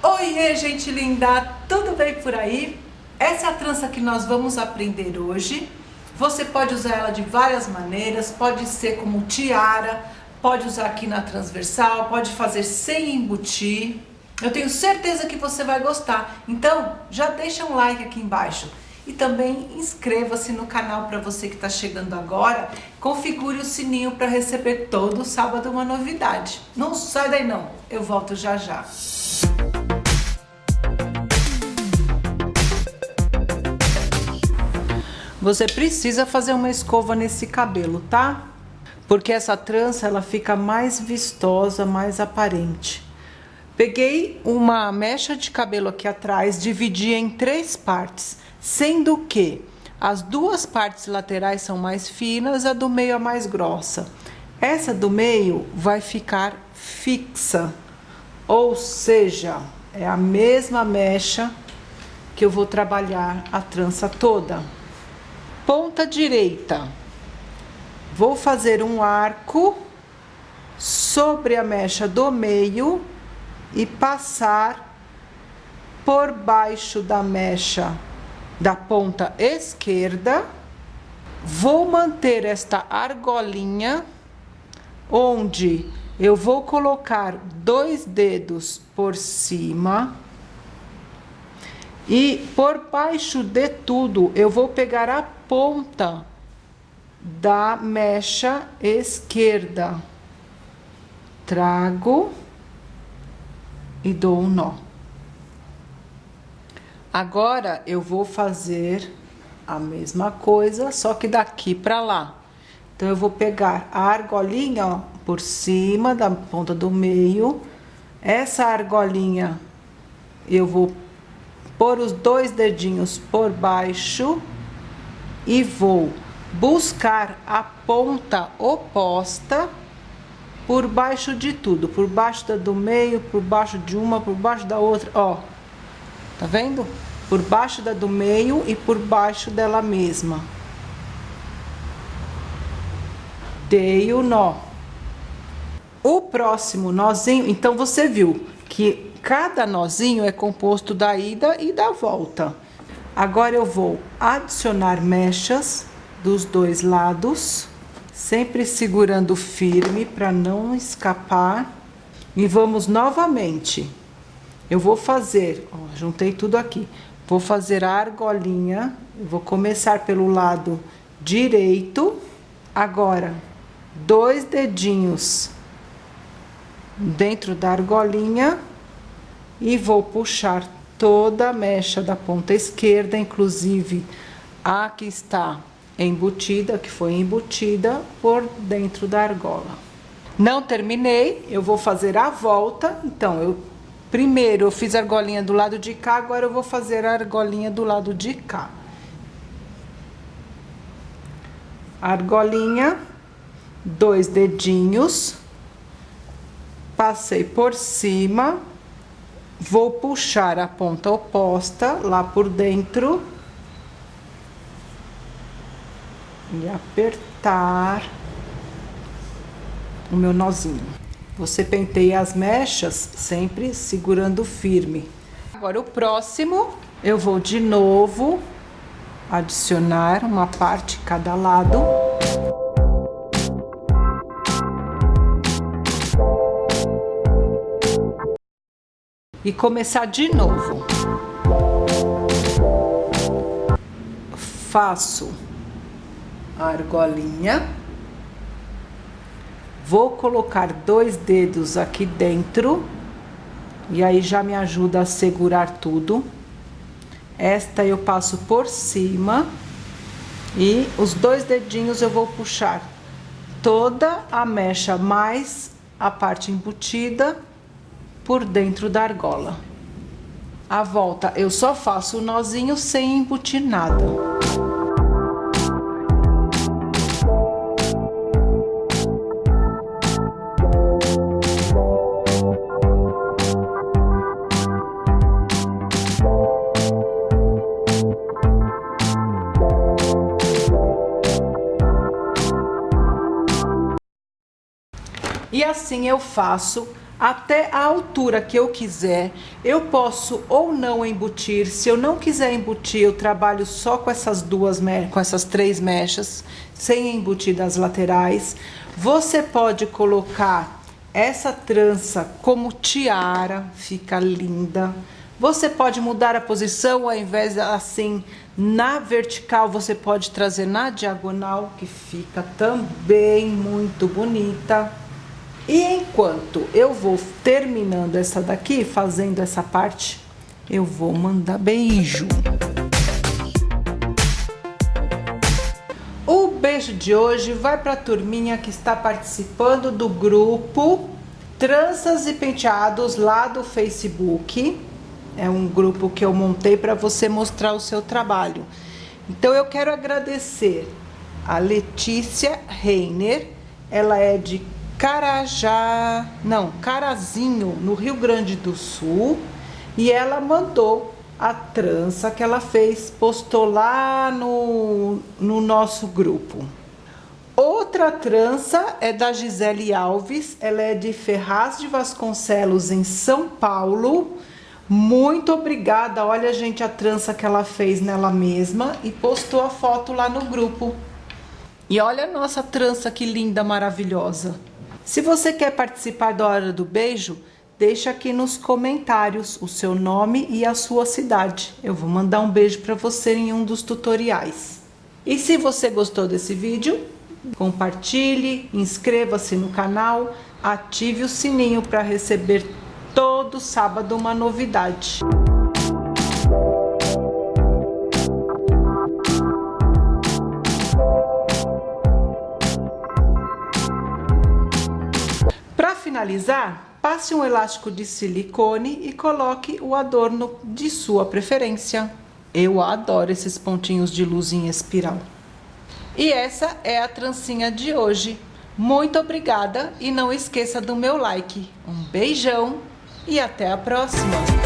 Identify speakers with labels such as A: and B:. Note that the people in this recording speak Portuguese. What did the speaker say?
A: Oiê, gente linda! Tudo bem por aí? Essa é a trança que nós vamos aprender hoje. Você pode usar ela de várias maneiras, pode ser como tiara, pode usar aqui na transversal, pode fazer sem embutir. Eu tenho certeza que você vai gostar. Então, já deixa um like aqui embaixo. E também inscreva-se no canal para você que está chegando agora. Configure o sininho para receber todo sábado uma novidade. Não sai daí não, eu volto já já. Você precisa fazer uma escova nesse cabelo, tá? Porque essa trança ela fica mais vistosa, mais aparente. Peguei uma mecha de cabelo aqui atrás, dividi em três partes, sendo que as duas partes laterais são mais finas, a do meio é mais grossa. Essa do meio vai ficar fixa, ou seja, é a mesma mecha que eu vou trabalhar a trança toda ponta direita, vou fazer um arco sobre a mecha do meio e passar por baixo da mecha da ponta esquerda. Vou manter esta argolinha onde eu vou colocar dois dedos por cima e por baixo de tudo eu vou pegar a ponta da mecha esquerda. Trago e dou um nó. Agora, eu vou fazer a mesma coisa, só que daqui para lá. Então, eu vou pegar a argolinha, ó, por cima da ponta do meio. Essa argolinha, eu vou pôr os dois dedinhos por baixo e vou buscar a ponta oposta por baixo de tudo, por baixo da do meio, por baixo de uma, por baixo da outra, ó. Tá vendo? Por baixo da do meio e por baixo dela mesma. Dei o nó. O próximo nozinho, então você viu que cada nozinho é composto da ida e da volta. Agora eu vou adicionar mechas dos dois lados, sempre segurando firme para não escapar. E vamos novamente. Eu vou fazer, ó, juntei tudo aqui. Vou fazer a argolinha, vou começar pelo lado direito. Agora, dois dedinhos dentro da argolinha e vou puxar toda a mecha da ponta esquerda, inclusive a que está embutida, que foi embutida por dentro da argola. Não terminei, eu vou fazer a volta, então eu primeiro eu fiz a argolinha do lado de cá, agora eu vou fazer a argolinha do lado de cá. Argolinha, dois dedinhos, passei por cima, Vou puxar a ponta oposta lá por dentro. E apertar o meu nozinho. Você penteia as mechas sempre segurando firme. Agora, o próximo, eu vou de novo adicionar uma parte cada lado. E começar de novo. Faço a argolinha. Vou colocar dois dedos aqui dentro. E aí já me ajuda a segurar tudo. Esta eu passo por cima. E os dois dedinhos eu vou puxar toda a mecha mais a parte embutida por dentro da argola. A volta eu só faço o nozinho sem embutir nada. E assim eu faço até a altura que eu quiser. Eu posso ou não embutir. Se eu não quiser embutir, eu trabalho só com essas duas, com essas três mechas, sem embutir das laterais. Você pode colocar essa trança como tiara, fica linda. Você pode mudar a posição, ao invés de assim na vertical, você pode trazer na diagonal, que fica também muito bonita. E enquanto eu vou terminando essa daqui, fazendo essa parte, eu vou mandar beijo. O beijo de hoje vai para a turminha que está participando do grupo Tranças e Penteados lá do Facebook. É um grupo que eu montei para você mostrar o seu trabalho. Então eu quero agradecer a Letícia Reiner, ela é de Carajá, não, Carazinho, no Rio Grande do Sul, e ela mandou a trança que ela fez, postou lá no, no nosso grupo. Outra trança é da Gisele Alves, ela é de Ferraz de Vasconcelos, em São Paulo. Muito obrigada, olha gente a trança que ela fez nela mesma e postou a foto lá no grupo. E olha a nossa trança que linda, maravilhosa. Se você quer participar da Hora do Beijo, deixa aqui nos comentários o seu nome e a sua cidade. Eu vou mandar um beijo para você em um dos tutoriais. E se você gostou desse vídeo, compartilhe, inscreva-se no canal, ative o sininho para receber todo sábado uma novidade. Finalizar, passe um elástico de silicone e coloque o adorno de sua preferência. Eu adoro esses pontinhos de luz em espiral. E essa é a trancinha de hoje. Muito obrigada e não esqueça do meu like. Um beijão e até a próxima!